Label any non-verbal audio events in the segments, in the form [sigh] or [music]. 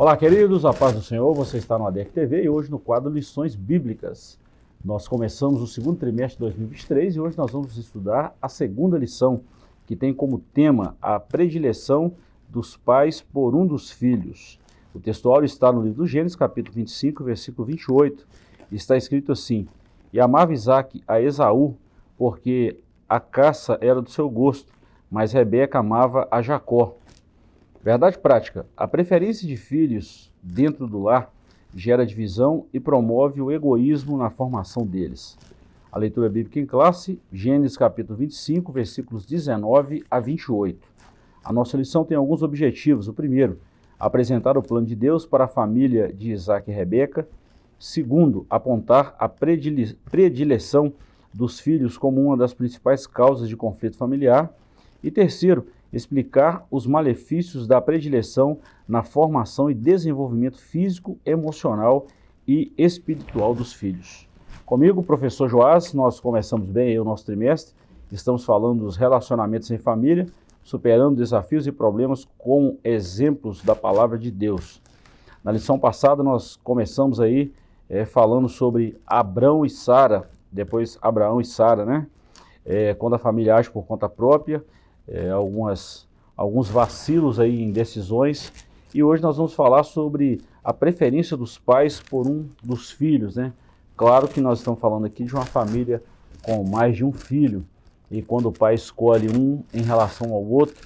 Olá, queridos, a paz do Senhor, você está no ADEC TV e hoje no quadro Lições Bíblicas. Nós começamos o segundo trimestre de 2023 e hoje nós vamos estudar a segunda lição, que tem como tema a predileção dos pais por um dos filhos. O textual está no livro do Gênesis, capítulo 25, versículo 28, e está escrito assim, E amava Isaac a Esaú, porque a caça era do seu gosto, mas Rebeca amava a Jacó. Verdade prática: a preferência de filhos dentro do lar gera divisão e promove o egoísmo na formação deles. A leitura bíblica em classe, Gênesis capítulo 25, versículos 19 a 28. A nossa lição tem alguns objetivos. O primeiro, apresentar o plano de Deus para a família de Isaac e Rebeca. Segundo, apontar a predileção dos filhos como uma das principais causas de conflito familiar. E terceiro, explicar os malefícios da predileção na formação e desenvolvimento físico, emocional e espiritual dos filhos. Comigo, professor Joás, nós começamos bem o nosso trimestre, estamos falando dos relacionamentos em família, superando desafios e problemas com exemplos da palavra de Deus. Na lição passada nós começamos aí é, falando sobre Abrão e Sara, depois Abraão e Sara, né? É, quando a família age por conta própria, é, algumas, alguns vacilos aí em decisões. E hoje nós vamos falar sobre a preferência dos pais por um dos filhos, né? Claro que nós estamos falando aqui de uma família com mais de um filho. E quando o pai escolhe um em relação ao outro,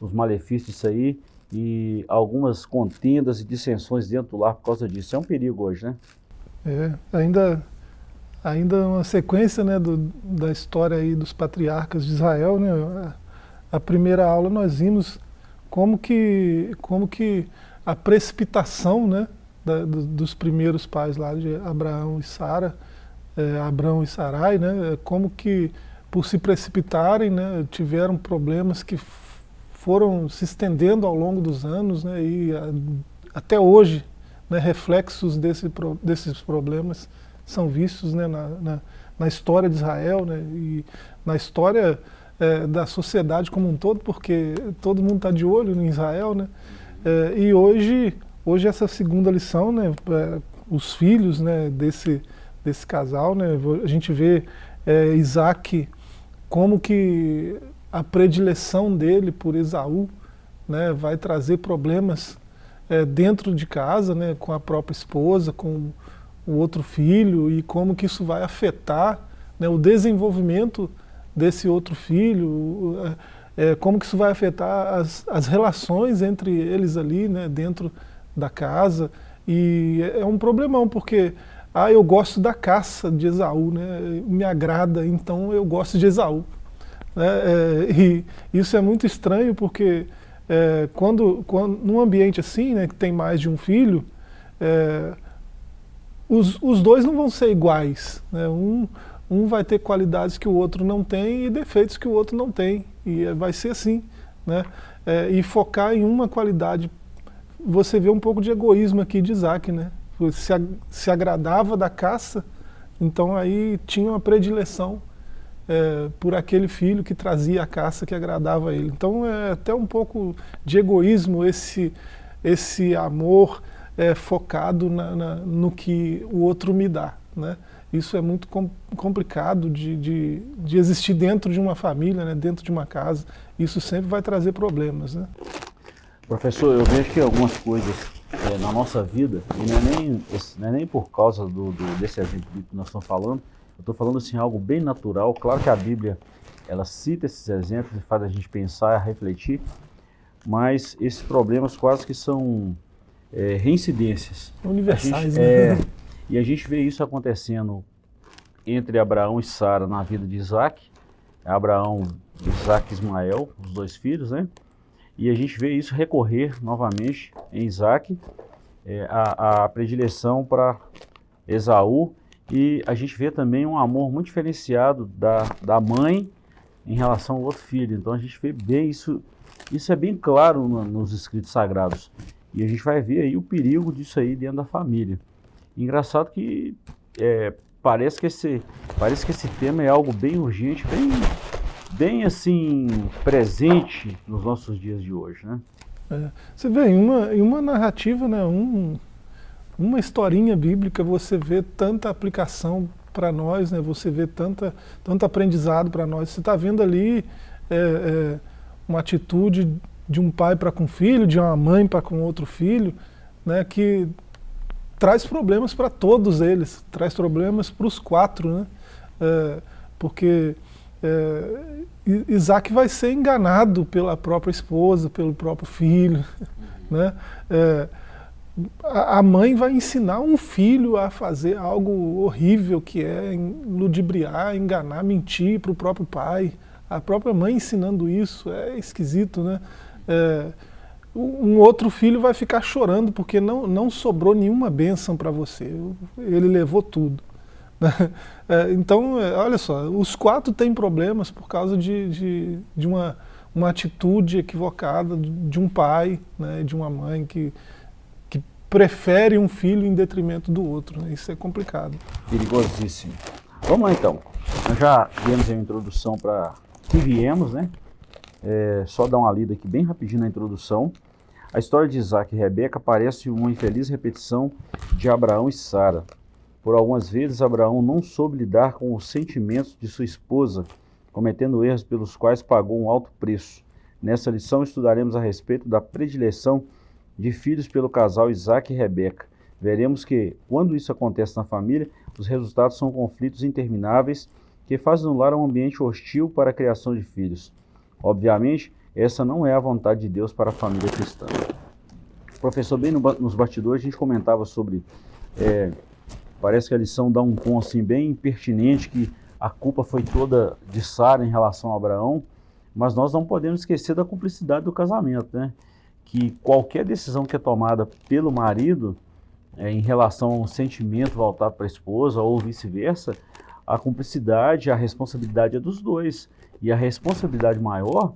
os malefícios aí e algumas contendas e dissensões dentro do lar por causa disso. É um perigo hoje, né? É, ainda, ainda uma sequência né, do, da história aí dos patriarcas de Israel, né? A primeira aula nós vimos como que, como que a precipitação né, da, dos primeiros pais lá de Abraão e Sara, é, Abraão e Sarai, né, como que por se precipitarem né, tiveram problemas que foram se estendendo ao longo dos anos né, e a, até hoje né, reflexos desse, desses problemas são vistos né, na, na, na, história de Israel né, e na história é, da sociedade como um todo, porque todo mundo está de olho em Israel, né? É, e hoje, hoje essa segunda lição, né, é, os filhos né, desse, desse casal, né, a gente vê é, Isaac como que a predileção dele por Esaú né, vai trazer problemas é, dentro de casa, né, com a própria esposa, com o outro filho, e como que isso vai afetar né, o desenvolvimento desse outro filho, é, é, como que isso vai afetar as, as relações entre eles ali, né, dentro da casa, e é, é um problemão, porque ah, eu gosto da caça de Esaú, né, me agrada, então eu gosto de Esaú. Né, é, [laughs] e isso é muito estranho, porque é, quando, quando, num ambiente assim, né, que tem mais de um filho, é, os, os dois não vão ser iguais. Né, um, um vai ter qualidades que o outro não tem e defeitos que o outro não tem. E vai ser assim. Né? É, e focar em uma qualidade. Você vê um pouco de egoísmo aqui de Isaac. Né? Se, se agradava da caça, então aí tinha uma predileção é, por aquele filho que trazia a caça que agradava a ele. Então é até um pouco de egoísmo esse, esse amor é, focado na, na, no que o outro me dá. Né? Isso é muito com, complicado de, de, de, existir dentro de uma família, né, dentro de uma casa. Isso sempre vai trazer problemas. Né? Professor, eu vejo que algumas coisas é, na nossa vida, e não é nem, não é nem por causa do, do, desse exemplo que nós estamos falando, eu estou falando assim, algo bem natural. Claro que a Bíblia ela cita esses exemplos e faz a gente pensar, refletir, mas esses problemas quase que são é, reincidências. Universais, gente, né? É, e a gente vê isso acontecendo entre Abraão e Sara na vida de Isaac. Abraão, Isaac e Ismael, os dois filhos, né? E a gente vê isso recorrer novamente em Isaac, é, a, a predileção para Esaú. E a gente vê também um amor muito diferenciado da, da mãe em relação ao outro filho. Então a gente vê bem isso, isso é bem claro no, nos escritos sagrados. E a gente vai ver aí o perigo disso aí dentro da família. Engraçado que é, parece, que esse, parece que esse tema é algo bem urgente, bem, bem assim, presente nos nossos dias de hoje, né? É. Você vê, em uma, em uma narrativa, né, um, uma historinha bíblica, você vê tanta aplicação para nós, né, você vê tanta, tanto aprendizado para nós. Você está vendo ali é, é, uma atitude de um pai para com um filho, de uma mãe para com outro filho, né, que traz problemas para todos eles, traz problemas para os quatro, né, é, porque é, Isaac vai ser enganado pela própria esposa, pelo próprio filho. Né? É, a mãe vai ensinar um filho a fazer algo horrível, que é ludibriar, enganar, mentir para o próprio pai. A própria mãe ensinando isso, é esquisito, né? É, um outro filho vai ficar chorando porque não, não sobrou nenhuma bênção para você, ele levou tudo. [laughs] É, então, é, olha só, os quatro têm problemas por causa de, de, de uma, uma atitude equivocada de um pai, né, de uma mãe que, que prefere um filho em detrimento do outro. Né? Isso é complicado. Perigosíssimo. Vamos lá então. Nós já demos a introdução para que viemos, né? É, só dar uma lida aqui bem rapidinho na introdução. A história de Isaac e Rebeca parece uma infeliz repetição de Abraão e Sara. Por algumas vezes, Abraão não soube lidar com os sentimentos de sua esposa, cometendo erros pelos quais pagou um alto preço. Nessa lição estudaremos a respeito da predileção de filhos pelo casal Isaac e Rebeca. Veremos que, quando isso acontece na família, os resultados são conflitos intermináveis que fazem no lar um ambiente hostil para a criação de filhos. Obviamente, essa não é a vontade de Deus para a família cristã. Professor, bem no, nos bastidores a gente comentava sobre é, Parece que a lição dá um tom assim bem pertinente que a culpa foi toda de Sara em relação a Abraão, mas nós não podemos esquecer da cumplicidade do casamento, né? Que qualquer decisão que é tomada pelo marido é, em relação a um sentimento voltado para a esposa ou vice-versa, a cumplicidade, a responsabilidade é dos dois. E a responsabilidade maior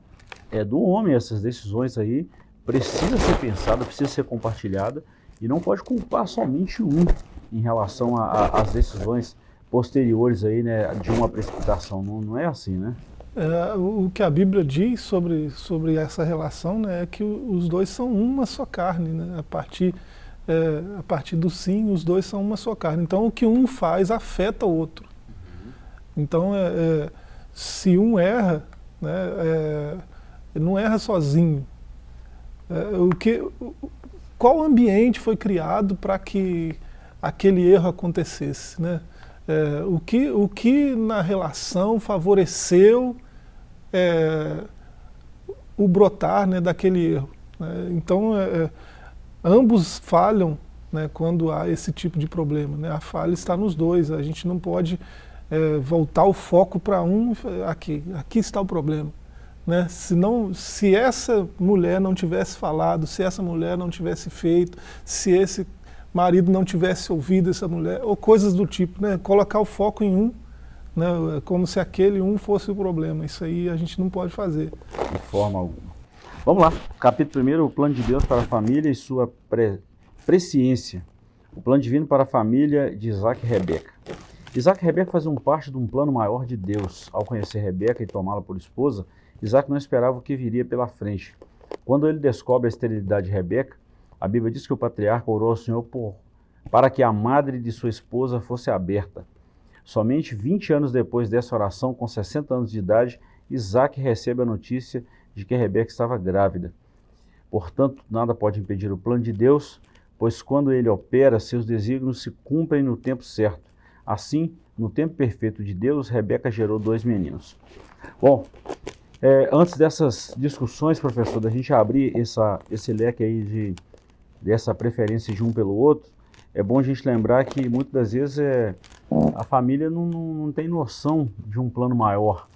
é do homem. Essas decisões aí precisa ser pensada, precisa ser compartilhada e não pode culpar somente um em relação às decisões posteriores aí, né, de uma precipitação. Não, não é assim, né? É, o que a Bíblia diz sobre, sobre essa relação né, é que os dois são uma só carne. Né? A, partir, é, a partir do sim, os dois são uma só carne. Então o que um faz afeta o outro. Então é, é se um erra, né, é, não erra sozinho. É, o que, qual ambiente foi criado para que aquele erro acontecesse. Né? É, o, que, o que na relação favoreceu é, o brotar né, daquele erro. Né? Então, é, é, ambos falham né, quando há esse tipo de problema. Né? A falha está nos dois, a gente não pode é, voltar o foco para um, aqui, aqui está o problema. Né? Se, não, se essa mulher não tivesse falado, se essa mulher não tivesse feito, se esse marido não tivesse ouvido essa mulher, ou coisas do tipo, né? Colocar o foco em um, né? como se aquele um fosse o problema. Isso aí a gente não pode fazer. De forma alguma. Vamos lá, capítulo 1, o plano de Deus para a família e sua pre presciência. O plano divino para a família de Isaac e Rebeca. Isaac e Rebeca faziam parte de um plano maior de Deus. Ao conhecer Rebeca e tomá-la por esposa, Isaac não esperava o que viria pela frente. Quando ele descobre a esterilidade de Rebeca, a Bíblia diz que o patriarca orou ao Senhor por, para que a madre de sua esposa fosse aberta. Somente 20 anos depois dessa oração, com 60 anos de idade, Isaac recebe a notícia de que Rebeca estava grávida. Portanto, nada pode impedir o plano de Deus, pois quando ele opera, seus desígnios se cumprem no tempo certo. Assim, no tempo perfeito de Deus, Rebeca gerou dois meninos. Bom, é, antes dessas discussões, professor, da gente abrir essa, esse leque aí de dessa preferência de um pelo outro, é bom a gente lembrar que muitas das vezes é, a família não, não, não tem noção de um plano maior.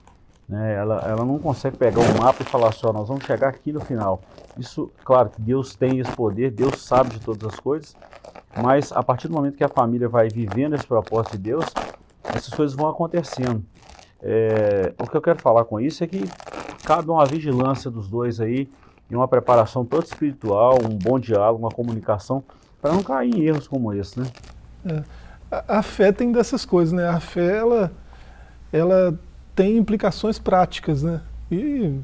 Né? Ela, ela não consegue pegar um mapa e falar só, nós vamos chegar aqui no final. Isso, claro que Deus tem esse poder, Deus sabe de todas as coisas, mas a partir do momento que a família vai vivendo esse propósito de Deus, essas coisas vão acontecendo. É, o que eu quero falar com isso é que cabe uma vigilância dos dois aí, e uma preparação toda espiritual, um bom diálogo, uma comunicação, para não cair em erros como esse, né? É. A, a, fé tem dessas coisas, né? A fé, ela, ela tem implicações práticas, né? E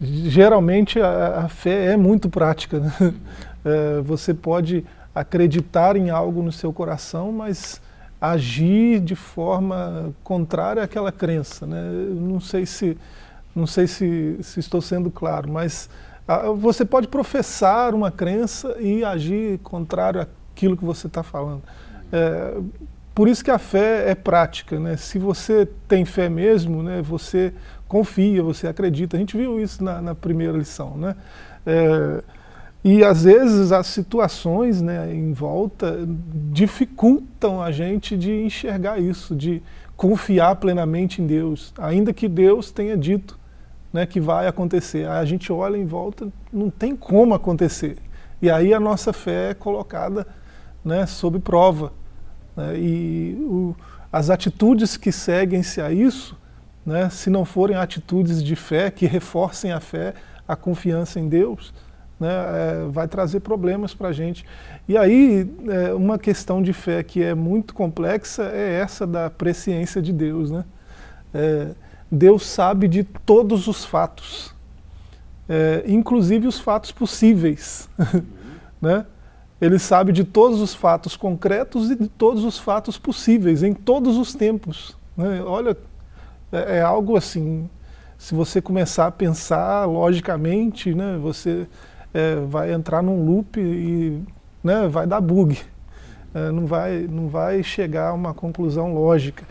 geralmente a, a, fé é muito prática. Né? [laughs] É, você pode acreditar em algo no seu coração, mas agir de forma contrária àquela crença. Né? Não sei se, não sei se, se estou sendo claro, mas a, você pode professar uma crença e agir contrário àquilo que você está falando. É, por isso que a fé é prática, né? Se você tem fé mesmo, né, você confia, você acredita. A gente viu isso na, na primeira lição, né? É, e às vezes as situações né, em volta dificultam a gente de enxergar isso, de confiar plenamente em Deus, ainda que Deus tenha dito né, que vai acontecer. A gente olha em volta, não tem como acontecer. E aí a nossa fé é colocada né, sob prova. Né, e o, as atitudes que seguem-se a isso, né, se não forem atitudes de fé, que reforcem a fé, a confiança em Deus, né, é, vai trazer problemas para a gente. E aí, é, uma questão de fé que é muito complexa é essa da presciência de Deus. Né? É, Deus sabe de todos os fatos, é, inclusive os fatos possíveis. [laughs] né? Ele sabe de todos os fatos concretos e de todos os fatos possíveis, em todos os tempos. Né? Olha, é, é, algo assim, se você começar a pensar logicamente, né, você é, vai entrar num loop e né, vai dar bug. É, não, vai, não vai chegar a uma conclusão lógica.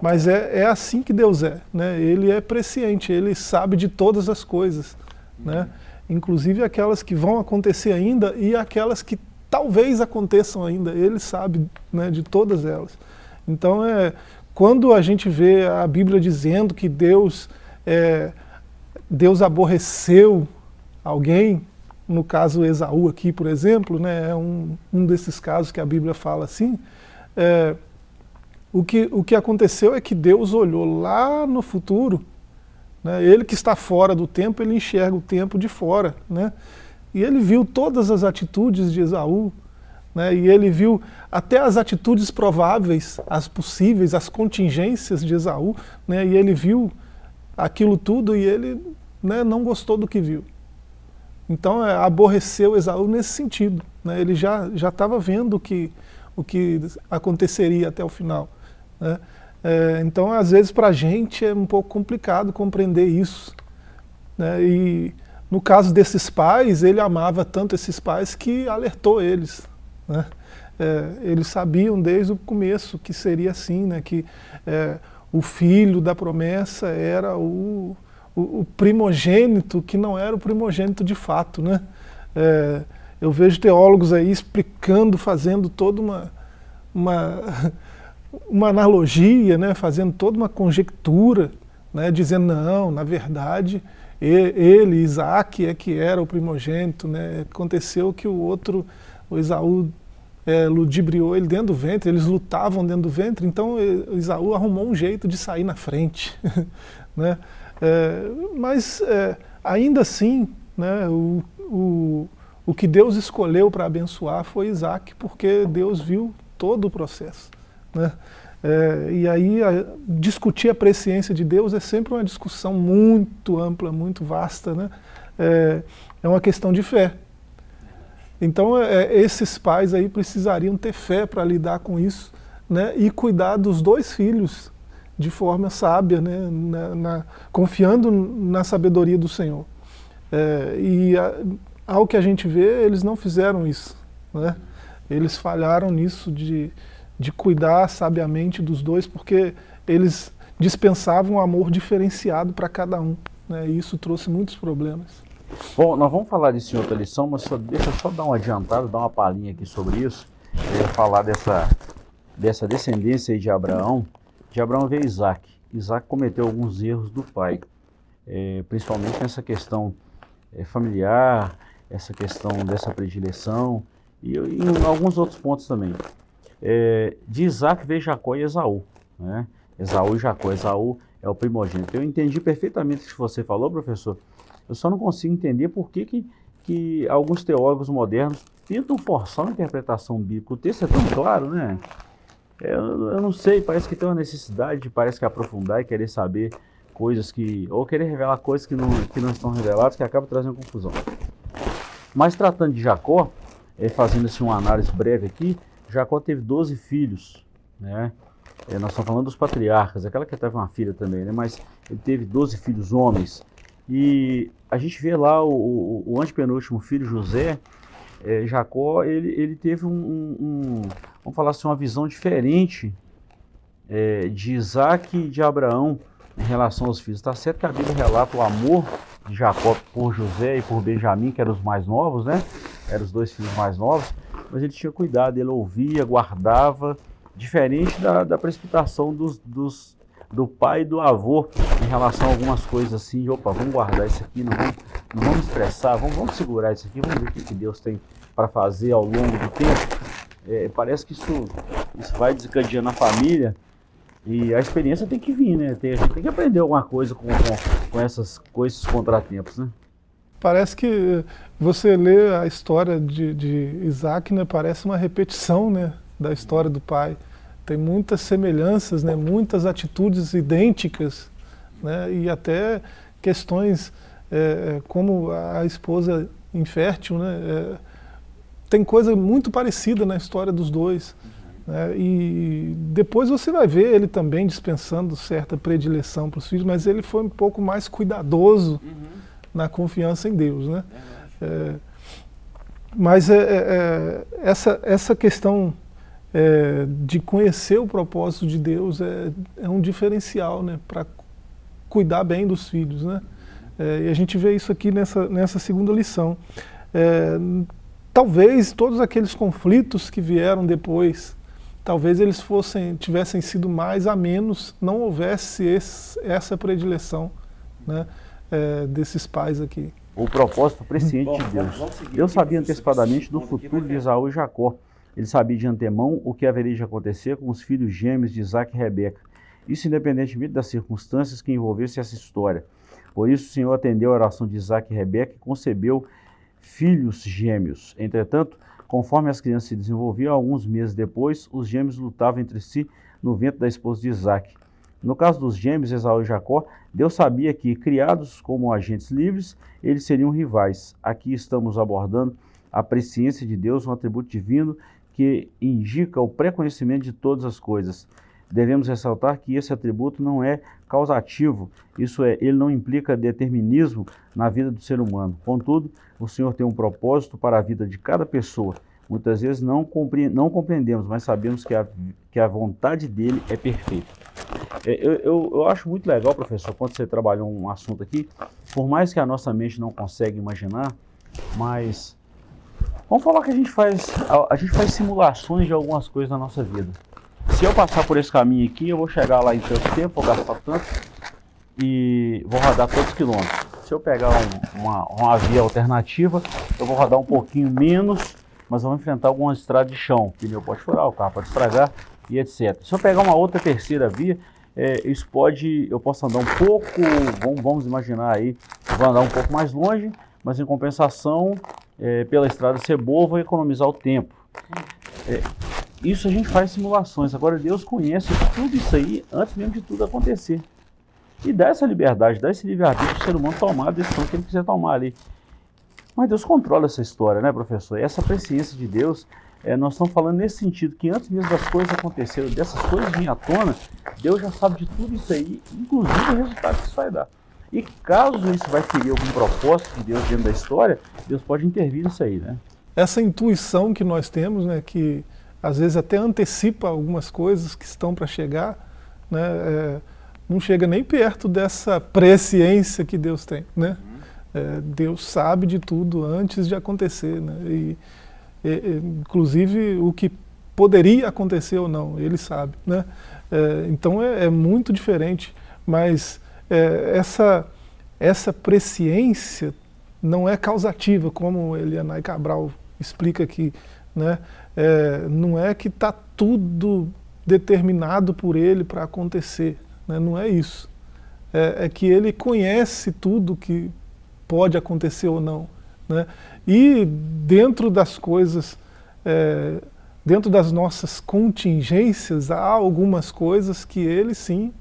Mas é, é assim que Deus é. Né? Ele é presciente, ele sabe de todas as coisas. Né? Inclusive aquelas que vão acontecer ainda e aquelas que talvez aconteçam ainda, ele sabe né, de todas elas. Então, é, quando a gente vê a Bíblia dizendo que Deus, é, Deus aborreceu alguém, no caso Esaú aqui, por exemplo, né, é um, um desses casos que a Bíblia fala assim, é, o, que, o que aconteceu é que Deus olhou lá no futuro, né, ele que está fora do tempo, ele enxerga o tempo de fora, né, e ele viu todas as atitudes de Esaú, né, e ele viu até as atitudes prováveis, as possíveis, as contingências de Esaú, né, e ele viu aquilo tudo e ele né, não gostou do que viu. Então é, aborreceu Esaú nesse sentido. Né, ele já estava vendo o que, o que aconteceria até o final. Né. É, então, às vezes, para a gente é um pouco complicado compreender isso. Né, e no caso desses pais, ele amava tanto esses pais que alertou eles. Né? É, eles sabiam desde o começo que seria assim, né? que é, o filho da promessa era o, o, o, primogênito, que não era o primogênito de fato. Né? É, eu vejo teólogos aí explicando, fazendo toda uma, uma, [laughs] uma analogia, né? fazendo toda uma conjectura, né? dizendo, não, na verdade, ele, Isaac, é que era o primogênito, né? aconteceu que o outro, o Esaú, é, ludibriou ele dentro do ventre, eles lutavam dentro do ventre, então Esaú arrumou um jeito de sair na frente. [laughs] né? É, mas é, ainda assim, né, o, o, o que Deus escolheu para abençoar foi Isaac, porque Deus viu todo o processo. Né? É, e aí a, discutir a presciência de Deus é sempre uma discussão muito ampla, muito vasta, né? É, é uma questão de fé. Então é, é esses pais aí precisariam ter fé para lidar com isso, né? E cuidar dos dois filhos de forma sábia, né? Na, na, confiando na sabedoria do Senhor. É, e a, ao que a gente vê, eles não fizeram isso, né? Eles falharam nisso de de cuidar sabiamente dos dois, porque eles dispensavam um amor diferenciado para cada um. Né? E isso trouxe muitos problemas. Bom, nós vamos falar disso em outra lição, mas só, deixa eu só dar uma adiantada, dar uma palhinha aqui sobre isso. Eu ia falar dessa, dessa descendência de Abraão. De Abraão veio Isaac. Isaac cometeu alguns erros do pai, é, principalmente nessa questão é, familiar, essa questão dessa predileção e, e em alguns outros pontos também. É, de Isaac veio Jacó e Esaú. Né? Esaú e Jacó. Esaú é o primogênito. Eu entendi perfeitamente o que você falou, professor. Eu só não consigo entender por que, que, que alguns teólogos modernos tentam forçar uma interpretação bíblica. O texto é tão claro, né? É, eu, eu não sei, parece que tem uma necessidade, parece que aprofundar e querer saber coisas que, ou querer revelar coisas que não, que não estão reveladas, que acaba trazendo confusão. Mas tratando de Jacó, é, fazendo assim uma análise breve aqui, Jacó teve 12 filhos, né? É, nós estamos falando dos patriarcas, aquela que teve uma filha também, né? Mas ele teve 12 filhos homens. E a gente vê lá o, o, o antepenúltimo filho, José, é, Jacó, ele, ele teve um, um, um, vamos falar assim, uma visão diferente é, de Isaac e de Abraão em relação aos filhos. Está certo que a Bíblia relata o amor de Jacó por José e por Benjamim, que eram os mais novos, né? Eram os dois filhos mais novos, mas ele tinha cuidado, ele ouvia, guardava, diferente da, da precipitação dos, dos, do pai e do avô em relação a algumas coisas assim, opa, vamos guardar isso aqui, não vamos, não vamos estressar, vamos, vamos segurar isso aqui, vamos ver o que, que Deus tem para fazer ao longo do tempo. É, parece que isso, isso vai desencadeando a família e a experiência tem que vir, né? Tem, a gente tem que aprender alguma coisa com, com, com, essas, com esses contratempos, né? Parece que você lê a história de, de Isaac, né? Parece uma repetição, né? Da história do pai. Tem muitas semelhanças, né? Muitas atitudes idênticas, né? E até questões é, é como a esposa infértil, né? É, tem coisa muito parecida na história dos dois. Né? E depois você vai ver ele também dispensando certa predileção para os filhos, mas ele foi um pouco mais cuidadoso uhum. Na confiança em Deus. Né? É, mas é, é, é, essa, essa questão é, de conhecer o propósito de Deus é, é um diferencial né, para cuidar bem dos filhos. Né? E a gente vê isso aqui nessa, nessa segunda lição. talvez todos aqueles conflitos que vieram depois talvez eles fossem, tivessem sido mais a menos, não houvesse esse, essa predileção né, é, desses pais aqui. O propósito presciente de Deus. Deus sabia antecipadamente do futuro de Isaú e Jacó. Ele sabia de antemão o que haveria de acontecer com os filhos gêmeos de Isaac e Rebeca. Isso independentemente das circunstâncias que envolvessem essa história. Por isso o Senhor atendeu a oração de Isaac e Rebeca e concebeu filhos gêmeos. Entretanto, Conforme as crianças se desenvolviam, alguns meses depois, os gêmeos lutavam entre si no ventre da esposa de Isaac. No caso dos gêmeos, Esaú e Jacó, Deus sabia que, criados como agentes livres, eles seriam rivais. Aqui estamos abordando a presciência de Deus, um atributo divino que indica o pré-conhecimento de todas as coisas. Devemos ressaltar que esse atributo não é causativo, isso é, ele não implica determinismo na vida do ser humano. Contudo, o Senhor tem um propósito para a vida de cada pessoa. Muitas vezes não, compre não compreendemos, mas sabemos que a, que a vontade dele é perfeita. É, eu, eu, eu, acho muito legal, professor, quando você trabalhou um assunto aqui, por mais que a nossa mente não consegue imaginar, mas vamos falar que a gente faz, a, a gente faz simulações de algumas coisas na nossa vida se eu passar por esse caminho aqui, eu vou chegar lá em tanto tempo, vou gastar tanto e vou rodar todos os quilômetros. Se eu pegar um, uma, uma via alternativa, eu vou rodar um pouquinho menos, mas vou enfrentar algumas estradas de chão. Pneu pode furar, o carro pode estragar e etc. Se eu pegar uma outra terceira via, é, isso pode, eu posso andar um pouco, vamos, vamos imaginar aí, vou andar um pouco mais longe, mas em compensação, é, pela estrada ser boa, vou economizar o tempo. É, isso a gente faz simulações. Agora Deus conhece tudo isso aí antes mesmo de tudo acontecer. E dá essa liberdade, dá esse livre-arbítrio para o ser humano tomar a decisão que ele quiser tomar ali. Mas Deus controla essa história, né, professor? Essa presciência de Deus, é, nós estamos falando nesse sentido, que antes mesmo das coisas acontecerem, dessas coisas virem à tona, Deus já sabe de tudo isso aí, inclusive o resultado que isso vai dar. E caso isso vai ferir algum propósito de Deus dentro da história, Deus pode intervir nisso aí, né? Essa intuição que nós temos, né, que às vezes até antecipa algumas coisas que estão para chegar, né, é, não chega nem perto dessa presciência que Deus tem. Né? É, Deus sabe de tudo antes de acontecer. Né? E, e, inclusive o que poderia acontecer ou não, Ele sabe. Né? É, então é, é, muito diferente, mas é, essa, essa presciência não é causativa, como Elianai Cabral explica aqui. Né? É, não é que está tudo determinado por ele para acontecer, né? não é isso. É, é, que ele conhece tudo que pode acontecer ou não. Né? E dentro das coisas, é, dentro das nossas contingências, há algumas coisas que ele sim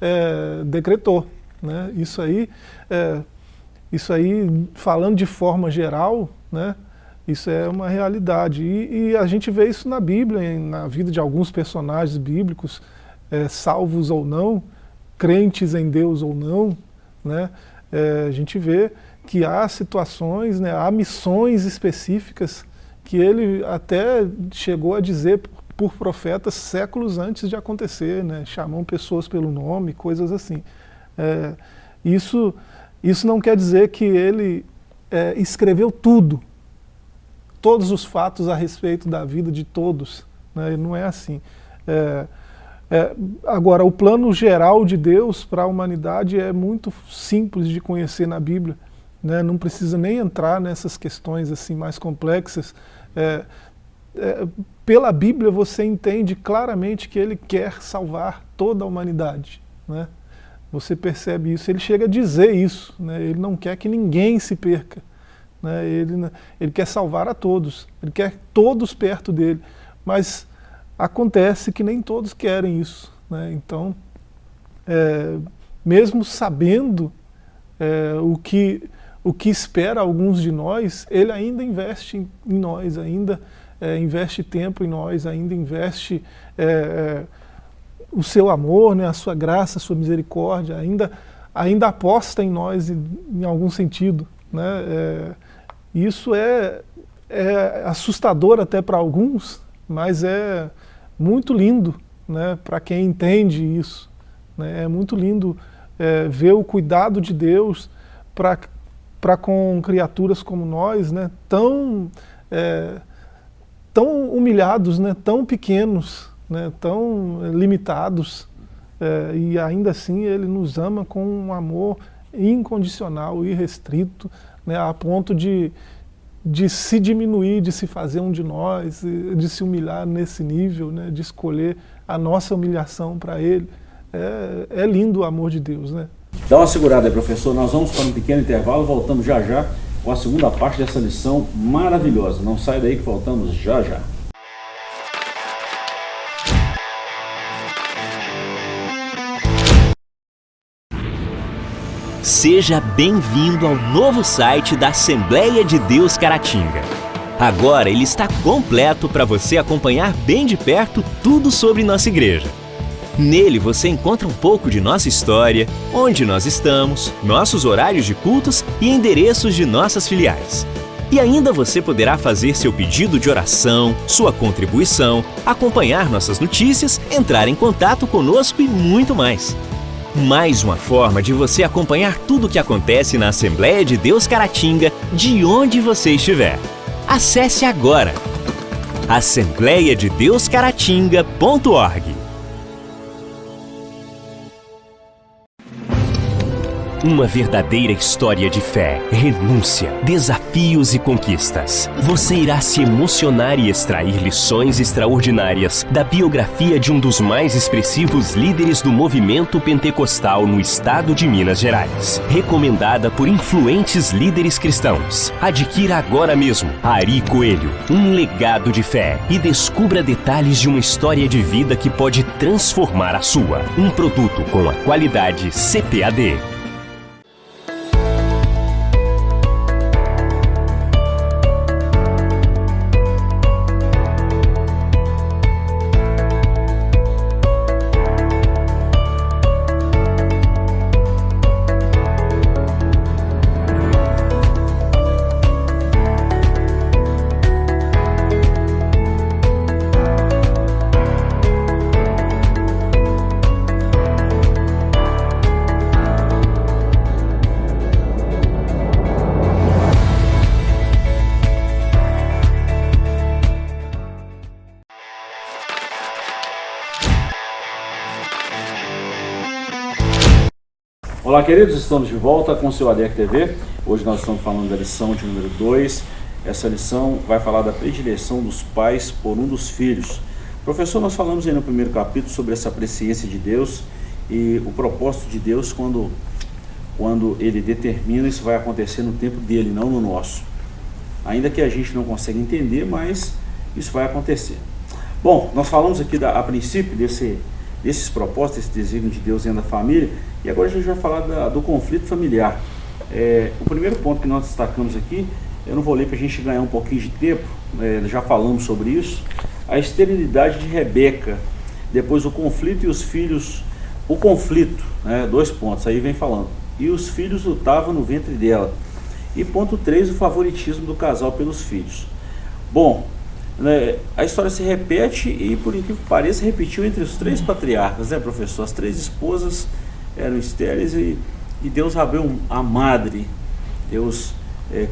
é, decretou. Né? Isso aí, é, isso aí, falando de forma geral, né? Isso é uma realidade. E, e, a gente vê isso na Bíblia, na vida de alguns personagens bíblicos, é, salvos ou não, crentes em Deus ou não, né? É, a gente vê que há situações, né, há missões específicas que ele até chegou a dizer por, profetas séculos antes de acontecer, né, chamam pessoas pelo nome, coisas assim. É, isso, isso não quer dizer que ele é, escreveu tudo, todos os fatos a respeito da vida de todos. Né? Não é assim. É, é, agora, o plano geral de Deus para a humanidade é muito simples de conhecer na Bíblia. Né? Não precisa nem entrar nessas questões assim mais complexas. É, é, pela Bíblia você entende claramente que ele quer salvar toda a humanidade. Né? Você percebe isso, ele chega a dizer isso, né? ele não quer que ninguém se perca. Né? Ele, ele quer salvar a todos, ele quer todos perto dele, mas acontece que nem todos querem isso. Né? Então, é, mesmo sabendo é, o, que, o que espera alguns de nós, ele ainda investe em, nós, ainda é, investe tempo em nós, ainda investe é, o seu amor, né, a sua graça, a sua misericórdia, ainda, ainda aposta em nós em, em algum sentido. Né? É, isso é, é assustador até para alguns, mas é muito lindo né, para quem entende isso. Né? É muito lindo é, ver o cuidado de Deus para com criaturas como nós, né, tão, é, tão humilhados, né, tão pequenos, né, tão limitados, é, e ainda assim Ele nos ama com um amor incondicional, irrestrito, né, a ponto de, de se diminuir, de se fazer um de nós, de se humilhar nesse nível, né, de escolher a nossa humilhação para Ele. É, é, lindo o amor de Deus, né? Dá uma segurada aí, professor. Nós vamos para um pequeno intervalo, voltamos já já com a segunda parte dessa lição maravilhosa. Não sai daí que voltamos já já. Seja bem-vindo ao novo site da Assembleia de Deus Caratinga. Agora ele está completo para você acompanhar bem de perto tudo sobre nossa igreja. Nele você encontra um pouco de nossa história, onde nós estamos, nossos horários de cultos e endereços de nossas filiais. E ainda você poderá fazer seu pedido de oração, sua contribuição, acompanhar nossas notícias, entrar em contato conosco e muito mais. Mais uma forma de você acompanhar tudo o que acontece na Assembleia de Deus Caratinga, de onde você estiver. Acesse agora assembleiadedeuscaratinga.org Uma verdadeira história de fé, renúncia, desafios e conquistas. Você irá se emocionar e extrair lições extraordinárias da biografia de um dos mais expressivos líderes do movimento pentecostal no estado de Minas Gerais. Recomendada por influentes líderes cristãos. Adquira agora mesmo Ari Coelho, um legado de fé e descubra detalhes de uma história de vida que pode transformar a sua. Um produto com a qualidade CPAD. Olá queridos, estamos de volta com o seu ADEC TV. Hoje nós estamos falando da lição de número 2. Essa lição vai falar da predileção dos pais por um dos filhos. Professor, nós falamos aí no primeiro capítulo sobre essa presciência de Deus e o propósito de Deus quando, quando Ele determina isso vai acontecer no tempo dele, não no nosso. Ainda que a gente não consiga entender, mas isso vai acontecer. Bom, nós falamos aqui da, a princípio desse, desses propósitos, esse desígnio de Deus dentro da família. E agora a gente vai falar da, do conflito familiar. É, o primeiro ponto que nós destacamos aqui, eu não vou ler para a gente ganhar um pouquinho de tempo, é, já falamos sobre isso, a esterilidade de Rebeca, depois o conflito e os filhos, o conflito, né, dois pontos, aí vem falando, e os filhos lutavam no ventre dela. E ponto 3, o favoritismo do casal pelos filhos. Bom, né, a história se repete e, por incrível que pareça, repetiu entre os três patriarcas, né, professor? As três esposas eram estéreis e, e Deus abriu a madre, Deus é,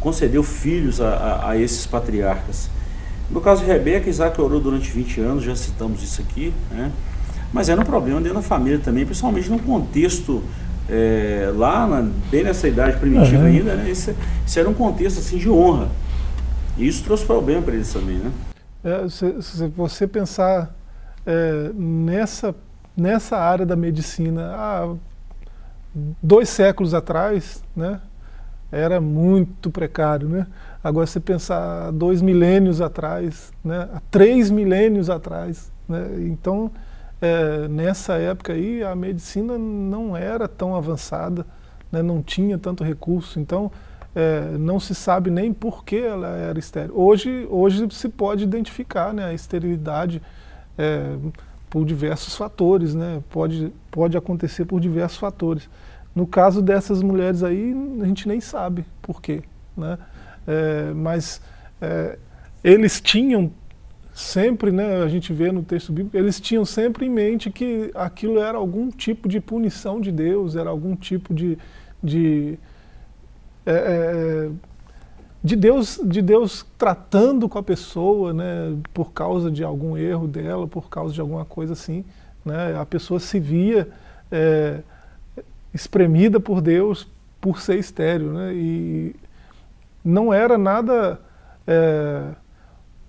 concedeu filhos a, a, a, esses patriarcas. No caso de Rebeca, Isaac orou durante 20 anos, já citamos isso aqui, né? mas era um problema dentro da família também, principalmente no contexto é, lá, na, bem nessa idade primitiva uhum. ainda, né? Isso, isso, era um contexto assim, de honra. E isso trouxe problema para eles também, né? É, se, se, você pensar é, nessa, nessa área da medicina, há dois séculos atrás, né, era muito precário, né? Agora, se pensar dois milênios atrás, né, três milênios atrás, né, então, é, nessa época aí, a medicina não era tão avançada, né, não tinha tanto recurso, então, é, não se sabe nem por que ela era estéril. Hoje, hoje se pode identificar né, a esterilidade é, por diversos fatores, né, pode, pode acontecer por diversos fatores. No caso dessas mulheres aí, a gente nem sabe por quê. Né? É, mas é, eles tinham sempre, né, a gente vê no texto bíblico, eles tinham sempre em mente que aquilo era algum tipo de punição de Deus, era algum tipo de, de é, é, de, Deus, de Deus tratando com a pessoa, né, por causa de algum erro dela, por causa de alguma coisa assim. Né, a pessoa se via é, espremida por Deus por ser estéreo. Né, e não era nada... É,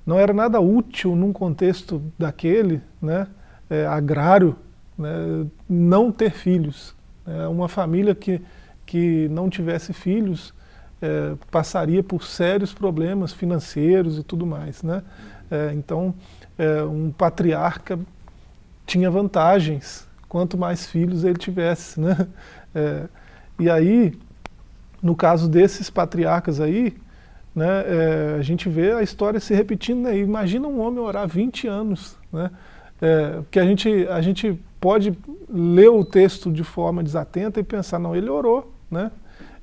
não era nada útil num contexto daquele, né, é, agrário, né, não ter filhos. É uma família que que não tivesse filhos é, passaria por sérios problemas financeiros e tudo mais. Né? É, então, é, um patriarca tinha vantagens quanto mais filhos ele tivesse. Né? É, e aí, no caso desses patriarcas aí, né, é, a gente vê a história se repetindo. Né? Imagina um homem orar 20 anos. Né? É, porque a gente, a gente pode ler o texto de forma desatenta e pensar, não, ele orou, né?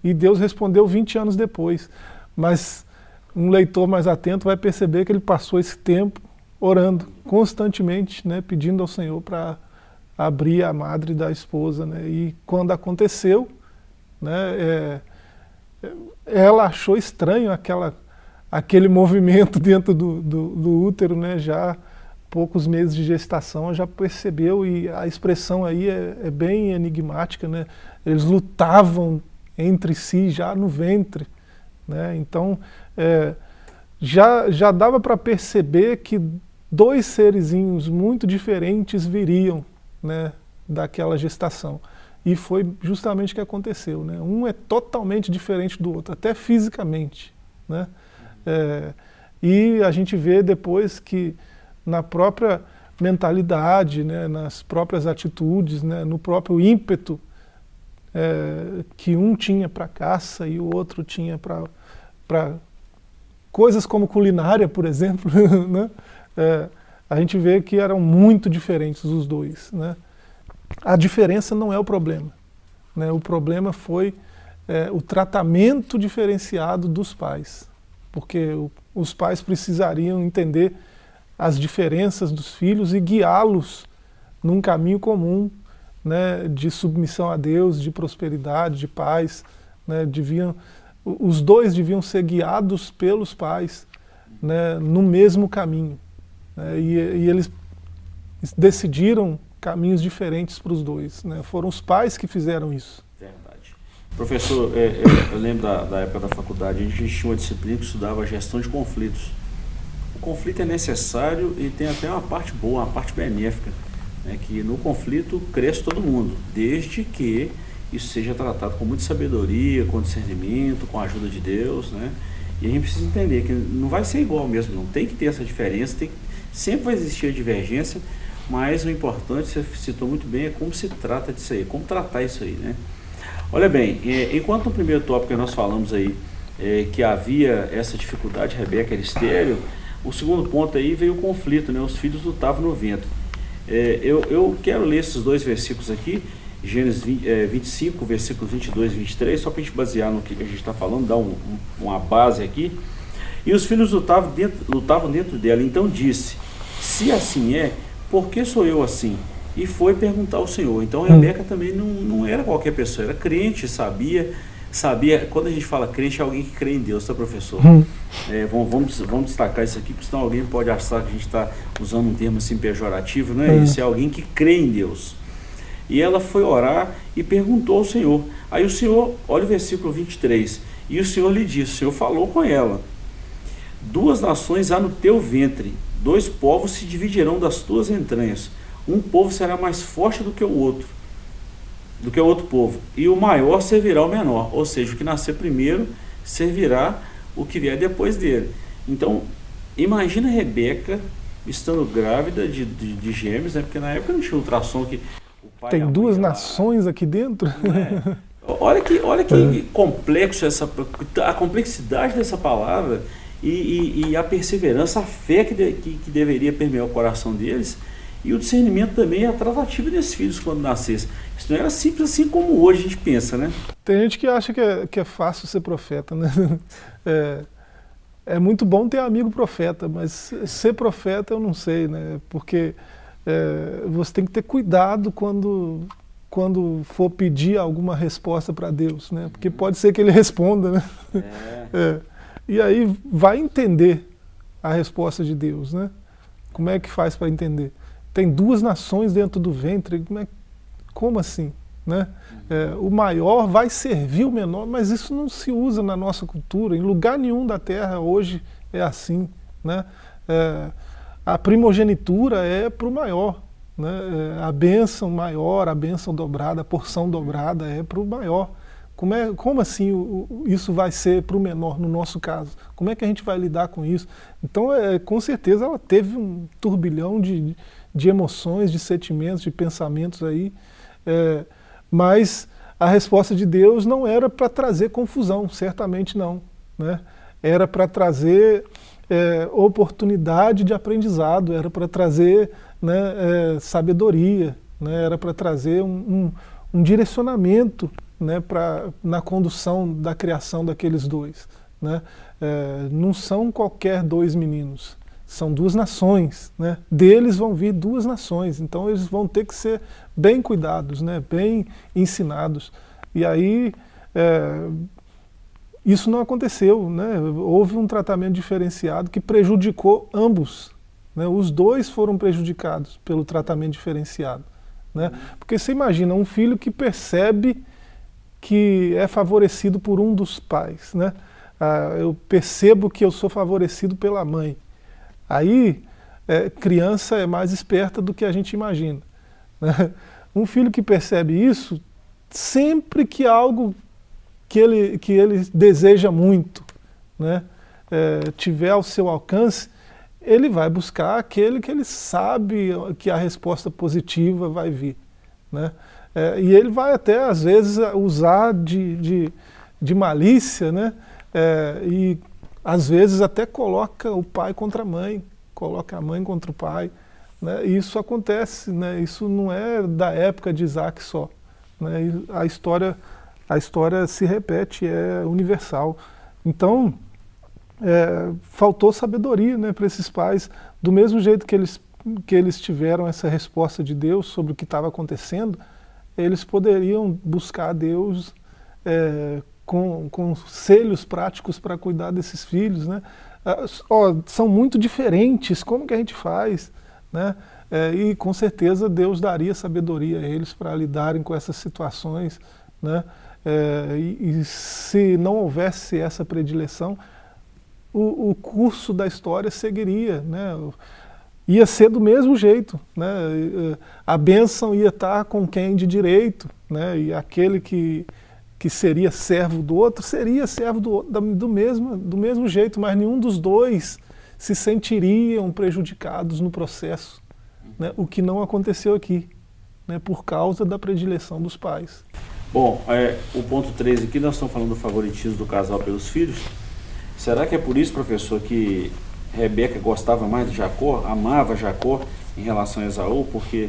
E Deus respondeu 20 anos depois. Mas um leitor mais atento vai perceber que ele passou esse tempo orando constantemente, né, pedindo ao Senhor para abrir a madre da esposa. Né? E quando aconteceu, né, é, ela achou estranho aquela, aquele [laughs] movimento dentro do, do, do útero, né, já poucos meses de gestação, já percebeu, e a expressão aí é, é bem enigmática, né? Eles lutavam entre si já no ventre. Né? Então, é, já, já dava para perceber que dois serizinhos muito diferentes viriam né, daquela gestação. E foi justamente o que aconteceu. Né? Um é totalmente diferente do outro, até fisicamente. Né? É, e a gente vê depois que na própria mentalidade, né, nas próprias atitudes, né, no próprio ímpeto é, que um tinha para caça e o outro tinha para coisas como culinária, por exemplo, [laughs] né? é, a gente vê que eram muito diferentes os dois. Né? A diferença não é o problema. Né? O problema foi é, o tratamento diferenciado dos pais, porque o, os pais precisariam entender as diferenças dos filhos e guiá-los num caminho comum né, de submissão a Deus, de prosperidade, de paz. Né, deviam, os dois deviam ser guiados pelos pais né, no mesmo caminho. Né, e, e, eles decidiram caminhos diferentes para os dois. Né, foram os pais que fizeram isso. Verdade. Professor, é, é, eu lembro da, da, época da faculdade, a gente tinha uma disciplina que estudava gestão de conflitos. O conflito é necessário e tem até uma parte boa, uma parte benéfica né, que no conflito cresce todo mundo, desde que isso seja tratado com muita sabedoria, com discernimento, com a ajuda de Deus, né? E a gente precisa entender que não vai ser igual mesmo, não tem que ter essa diferença, tem, sempre vai existir a divergência, mas o importante, você citou muito bem, é como se trata disso aí, como tratar isso aí, né? Olha bem, é, enquanto no primeiro tópico que nós falamos aí, é, que havia essa dificuldade, Rebeca era estéreo, o segundo ponto aí veio o conflito, né? Os filhos lutavam no vento. É, eu, eu quero ler esses dois versículos aqui, Gênesis 20, é, 25, versículos 22 e 23, só para a gente basear no que a gente está falando, dar um, um, uma base aqui. E os filhos lutavam dentro, lutavam dentro dela. Então disse: Se assim é, por que sou eu assim? E foi perguntar ao Senhor. Então hum. Rebeca também não, não era qualquer pessoa, era crente, sabia sabia, quando a gente fala crente, é alguém que crê em Deus, tá, professor? Hum. É, vamos, vamos, destacar isso aqui, porque senão alguém pode achar que a gente está usando um termo assim pejorativo, não é hum. isso? É alguém que crê em Deus. E ela foi orar e perguntou ao Senhor. Aí o Senhor, olha o versículo 23, e o Senhor lhe disse, o Senhor falou com ela, duas nações há no teu ventre, dois povos se dividirão das tuas entranhas, um povo será mais forte do que o outro, do que o outro povo, e o maior servirá ao menor, ou seja, o que nascer primeiro servirá o que vier depois dele. Então, imagina Rebeca estando grávida de, de, de gêmeos, né? porque na época não tinha ultrassom que Tem duas nações aqui dentro? É. Olha que, olha que é. complexo essa, a complexidade dessa palavra e, e, e a perseverança, a fé que, de, que, que deveria permear o coração deles e o discernimento também é a tratativa desses filhos quando nascessem. Isso não era simples assim como hoje a gente pensa, né? Tem gente que acha que é, que é fácil ser profeta, né? [laughs] É, é muito bom ter amigo profeta, mas ser profeta eu não sei, né? Porque é, você tem que ter cuidado quando, quando for pedir alguma resposta para Deus, né? Porque pode ser que ele responda, né? É. [laughs] É. E aí vai entender a resposta de Deus, né? Como é que faz para entender? Tem duas nações dentro do ventre, como, é, como assim? Né? É, o maior vai servir o menor, mas isso não se usa na nossa cultura, em lugar nenhum da terra hoje é assim. Né? É, a primogenitura é para o maior, né? É, a bênção maior, a bênção dobrada, a porção dobrada é para o maior. Como, é, como assim o, isso vai ser para o menor, no nosso caso? Como é que a gente vai lidar com isso? Então, é, com certeza, ela teve um turbilhão de, de emoções, de sentimentos, de pensamentos aí, é, mas a resposta de Deus não era para trazer confusão, certamente não. Né? Era para trazer é, oportunidade de aprendizado, era para trazer né, é, sabedoria, né, era para trazer um, um, um direcionamento né, pra, na condução da criação daqueles dois. Né? É, não são qualquer dois meninos, são duas nações, né? deles vão vir duas nações, então eles vão ter que ser bem cuidados, né? bem ensinados. E aí, é, isso não aconteceu, né? houve um tratamento diferenciado que prejudicou ambos. Né? Os dois foram prejudicados pelo tratamento diferenciado. Né? Porque você imagina um filho que percebe que é favorecido por um dos pais. Né? Ah, eu percebo que eu sou favorecido pela mãe. Aí, é, criança é mais esperta do que a gente imagina. Né? Um filho que percebe isso, sempre que algo que ele, que ele deseja muito né, é, tiver ao seu alcance, ele vai buscar aquele que ele sabe que a resposta positiva vai vir. Né? É, e ele vai até, às vezes, usar de, de, de malícia, né? É, e às vezes até coloca o pai contra a mãe, coloca a mãe contra o pai. Né? E isso acontece, né? isso não é da época de Isaac só. Né? A, história, a história se repete, é universal. Então, é, faltou sabedoria né, para esses pais, do mesmo jeito que eles, que eles tiveram essa resposta de Deus sobre o que estava acontecendo, eles poderiam buscar Deus é, com, com selhos práticos para cuidar desses filhos, né? Ah, são muito diferentes, como que a gente faz? Né? É, e com certeza Deus daria sabedoria a eles para lidarem com essas situações. Né? É, e, e, se não houvesse essa predileção, o, o, curso da história seguiria. Né? Ia ser do mesmo jeito. Né? A bênção ia estar com quem de direito, né? e aquele que que seria servo do outro, seria servo do, do, mesmo, do mesmo jeito, mas nenhum dos dois se sentiriam prejudicados no processo. né, o que não aconteceu aqui, né, por causa da predileção dos pais. Bom, é, o ponto 3 aqui, nós estamos falando do favoritismo do casal pelos filhos. Será que é por isso, professor, que Rebeca gostava mais de Jacó, amava Jacó em relação a Esaú, porque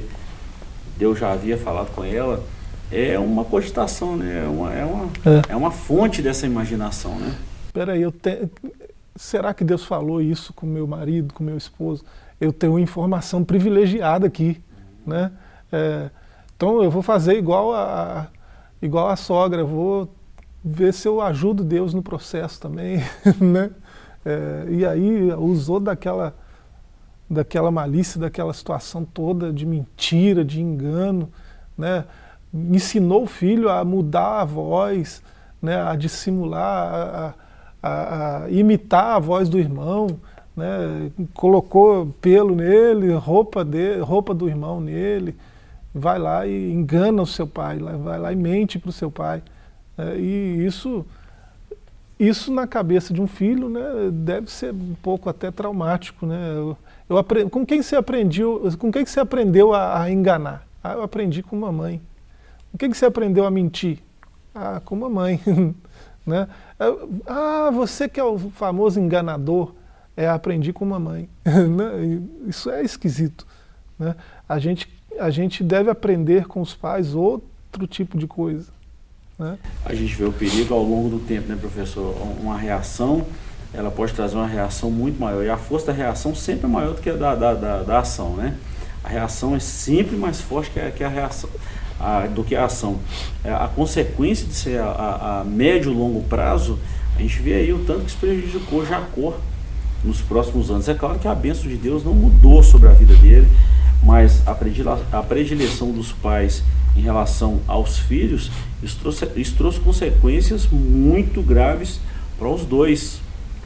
Deus já havia falado com ela? É uma cogitação, né? É uma, é uma, é. é uma fonte dessa imaginação, né? Peraí, eu te... será que Deus falou isso com meu marido, com meu esposo? Eu tenho informação privilegiada aqui, né? É, então eu vou fazer igual a, igual a sogra, vou ver se eu ajudo Deus no processo também, [laughs] né? É, e aí usou daquela, daquela malícia, daquela situação toda de mentira, de engano, né? Ensinou o filho a mudar a voz, né? a dissimular, a, a, a imitar a voz do irmão, né? colocou pelo nele, roupa, de, roupa do irmão nele, vai lá e engana o seu pai, vai lá e mente para o seu pai. É, e isso, isso na cabeça de um filho né, deve ser um pouco até traumático. Né? Eu, eu aprendi, com quem você aprendeu, com quem você aprendeu a, a enganar? Ah, eu aprendi com mamãe. Com quem você aprendeu a mentir? Ah, com mamãe. [laughs] né? Ah, você que é o famoso enganador, é aprendi com mamãe. [laughs] Né? Isso é esquisito. Né? A gente a gente deve aprender com os pais outro tipo de coisa. Né? A gente vê o perigo ao longo do tempo, né, professor? Uma reação, ela pode trazer uma reação muito maior. E a força da reação sempre é maior do que a da, da, da, da ação, né? A reação é sempre mais forte que a, que a reação. A, do que a ação. É, a consequência de ser a, a, médio e longo prazo, a gente vê aí o tanto que isso prejudicou Jacó nos próximos anos. É claro que a bênção de Deus não mudou sobre a vida dele, mas a predileção dos pais em relação aos filhos, isso trouxe, isso trouxe consequências muito graves para os dois.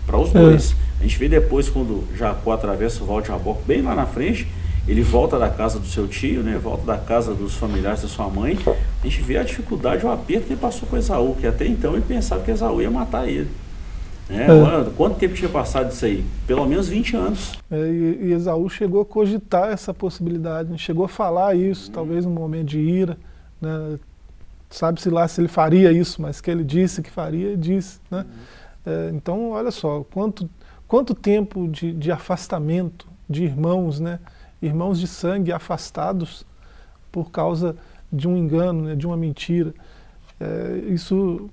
Para os é. dois. A gente vê depois quando Jacó atravessa o Val de Jaboque, bem lá na frente, ele volta da casa do seu tio, né, volta da casa dos familiares da sua mãe, a gente vê a dificuldade, o aperto que ele passou com Esaú, que até então ele pensava que Esaú ia matar ele. Né? É. Quanto tempo tinha passado disso aí? Pelo menos 20 anos. É, e, e, Esaú chegou a cogitar essa possibilidade, né? chegou a falar isso, hum. talvez num momento de ira. Né? Sabe-se lá se ele faria isso, mas que ele disse que faria, disse. Né? Hum. É, então, olha só, quanto, quanto tempo de, de afastamento de irmãos, né? Irmãos de sangue afastados por causa de um engano, né? de uma mentira. É, isso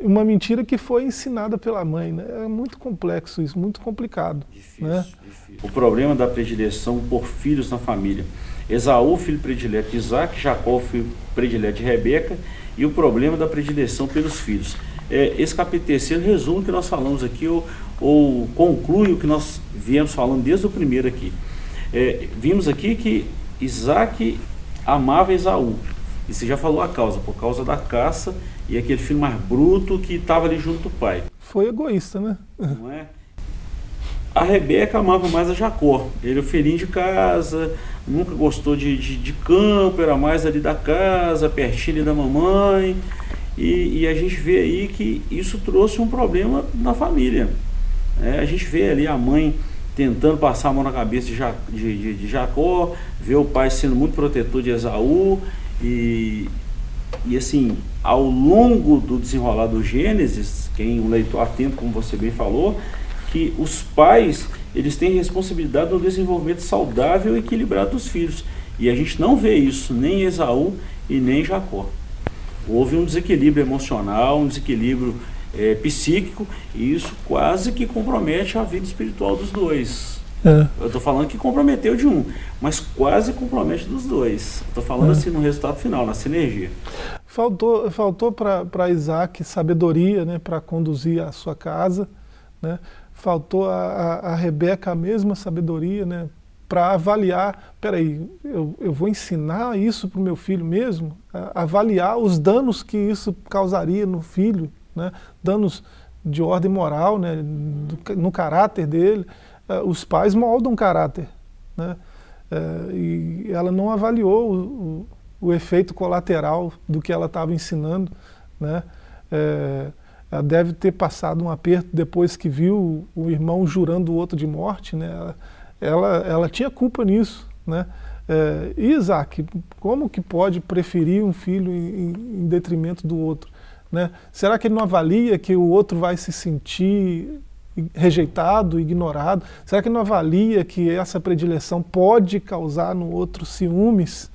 uma mentira que foi ensinada pela mãe. Né? É muito complexo isso, muito complicado. Difícil, né? difícil. O problema da predileção por filhos na família. Esaú, filho predileto de Isaac, Jacó, filho predileto de Rebeca, e o problema da predileção pelos filhos. É, esse capítulo terceiro resume o que nós falamos aqui, ou, ou, conclui o que nós viemos falando desde o primeiro aqui. É, vimos aqui que Isaac amava Esaú, e você já falou a causa, por causa da caça e aquele filho mais bruto que estava ali junto do pai. Foi egoísta, né? Não é? A Rebeca amava mais a Jacó. Ele é o filhinho de casa, nunca gostou de, de, de, campo, era mais ali da casa, pertinho da mamãe. E, e, a gente vê aí que isso trouxe um problema na família. É, a gente vê ali a mãe tentando passar a mão na cabeça de, de, de Jacó, vê o pai sendo muito protetor de Esaú, e, e assim, ao longo do desenrolar do Gênesis, quem o leitor atento, como você bem falou, que os pais eles têm responsabilidade no desenvolvimento saudável e equilibrado dos filhos. E a gente não vê isso nem em Esaú e nem em Jacó. Houve um desequilíbrio emocional, um desequilíbrio é, psíquico, e isso quase que compromete a vida espiritual dos dois. É. Eu estou falando que comprometeu de um, mas quase compromete dos dois. Estou falando é. assim no resultado final, na sinergia. Faltou, faltou para Isaac sabedoria né, para conduzir a sua casa. Né? Faltou a, a, a Rebeca a mesma sabedoria né, para avaliar, peraí, eu, eu vou ensinar isso para o meu filho mesmo? A, avaliar os danos que isso causaria no filho, né? danos de ordem moral, né, do, no caráter dele. Eh, os pais moldam caráter. Né? Eh, e ela não avaliou o, o, o, efeito colateral do que ela estava ensinando. Né? É, ela deve ter passado um aperto depois que viu o irmão jurando o outro de morte. Né? Ela, ela, ela tinha culpa nisso. Né? É, Isaac, como que pode preferir um filho em, em detrimento do outro? Né? Será que ele não avalia que o outro vai se sentir rejeitado, ignorado? Será que ele não avalia que essa predileção pode causar no outro ciúmes?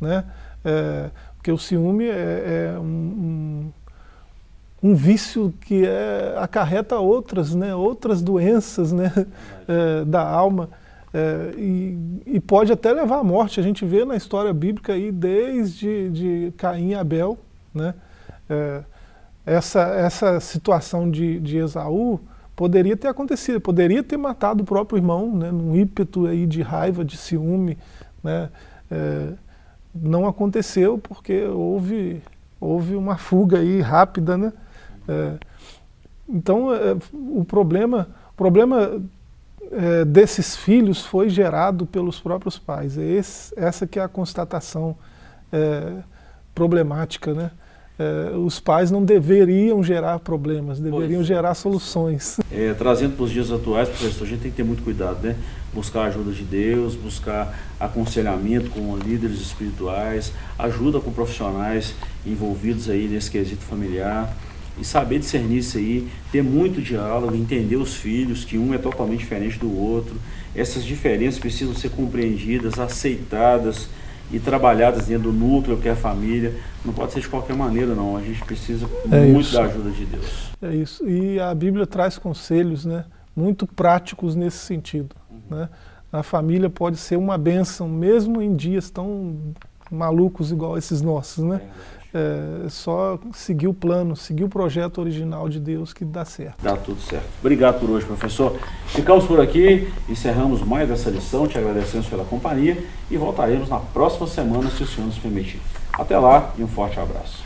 Né? É, porque o ciúme é, é um, um, um, vício que é, acarreta outras, né? outras doenças né? [laughs] É, da alma. É, e, e, pode até levar à morte. A gente vê na história bíblica aí desde de Caim e Abel, né? É, essa, essa situação de, de Esaú poderia ter acontecido, poderia ter matado o próprio irmão, né, num ímpeto aí de raiva, de ciúme, né, é, não aconteceu porque houve, houve uma fuga aí rápida, né, é, então é, o problema, o problema é, desses filhos foi gerado pelos próprios pais. É esse, essa que é a constatação é, problemática. Né? É, os pais não deveriam gerar problemas, deveriam pois. gerar soluções. É, trazendo para os dias atuais, professor, a gente tem que ter muito cuidado, né? Buscar a ajuda de Deus, buscar aconselhamento com líderes espirituais, ajuda com profissionais envolvidos aí nesse quesito familiar e saber discernir isso aí, ter muito diálogo, entender os filhos, que um é totalmente diferente do outro. Essas diferenças precisam ser compreendidas, aceitadas e trabalhadas dentro do núcleo que é a família. Não pode ser de qualquer maneira, não. A gente precisa é muito isso. da ajuda de Deus. É isso. E a Bíblia traz conselhos né, muito práticos nesse sentido. Uhum. Né? A família pode ser uma bênção, mesmo em dias tão malucos igual esses nossos. Né? É é só seguir o plano, seguir o projeto original de Deus que dá certo. Dá tudo certo. Obrigado por hoje, professor. Ficamos por aqui, encerramos mais essa lição, te agradecemos pela companhia e voltaremos na próxima semana, se o Senhor nos permitir. Até lá e um forte abraço.